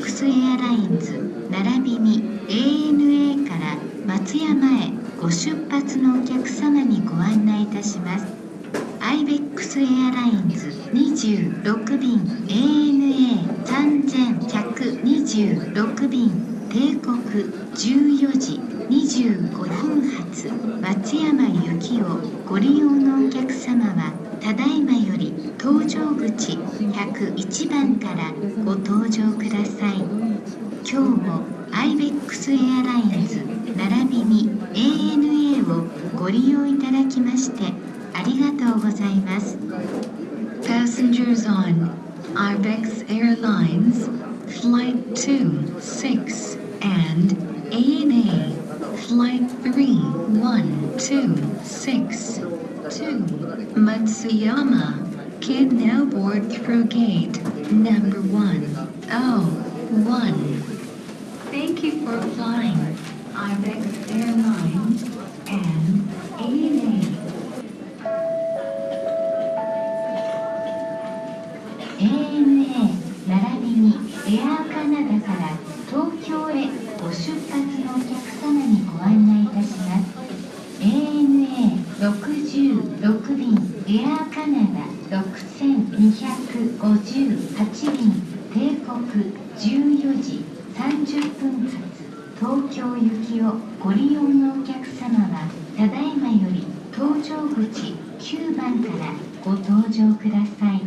ックスエアラインズ並びに ANA から松山へご出発のお客様にご案内いたします。アイベックスエアラインズ26便 ANA3126 便定刻14時25分発松山行きをご利用のお客様はただいまより搭乗口101番からご搭乗ください。ックスエアラインズ並びに ANA をご利用いただきましてありがとうございます Passengers on IBEX Airlines Flight 26 and ANA Flight 3126 to Matsuyama can now board through gate number 101. Thank you for flying. IBEX Airlines and ANA. ANA 並びにエアーカナダから東京へご出発のお客様にご案内いたします。ANA66 便エアーカナダ6258便帝国14時。30分発東京行きをご利用のお客様はただいまより搭乗口9番からご搭乗ください。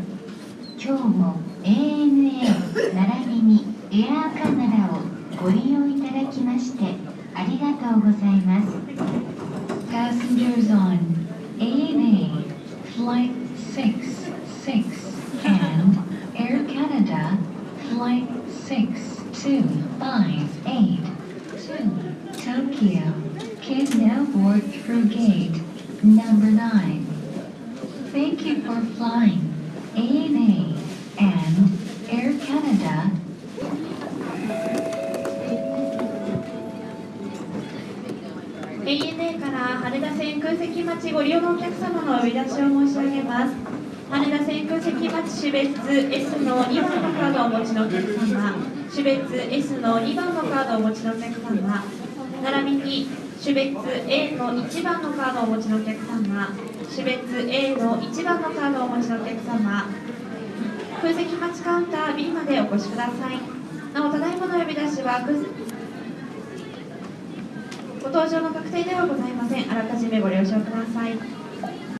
今日も ANA 並びにエアーカナダをご利用いただきましてありがとうございます。Passengers on ANA Flight 66 and Air Canada Flight 6 6258 to Tokyo can now board through gate number 9. Thank you for flying ANA and Air Canada ANA から羽田線空席待ちご利用のお客様の呼び出しを申し上げます羽田種別 S の2番のカードをお持ちのお客様。種別 S の2番のカードをお持ちのお客様。並びに種別 A の1番のカードをお持ちのお客様。種別 A の1番のカードをお持ちのお客様。空席待ちカウンター B までお越しください。なおただいまの呼び出しはご搭乗の確定ではございません。あらかじめご了承ください。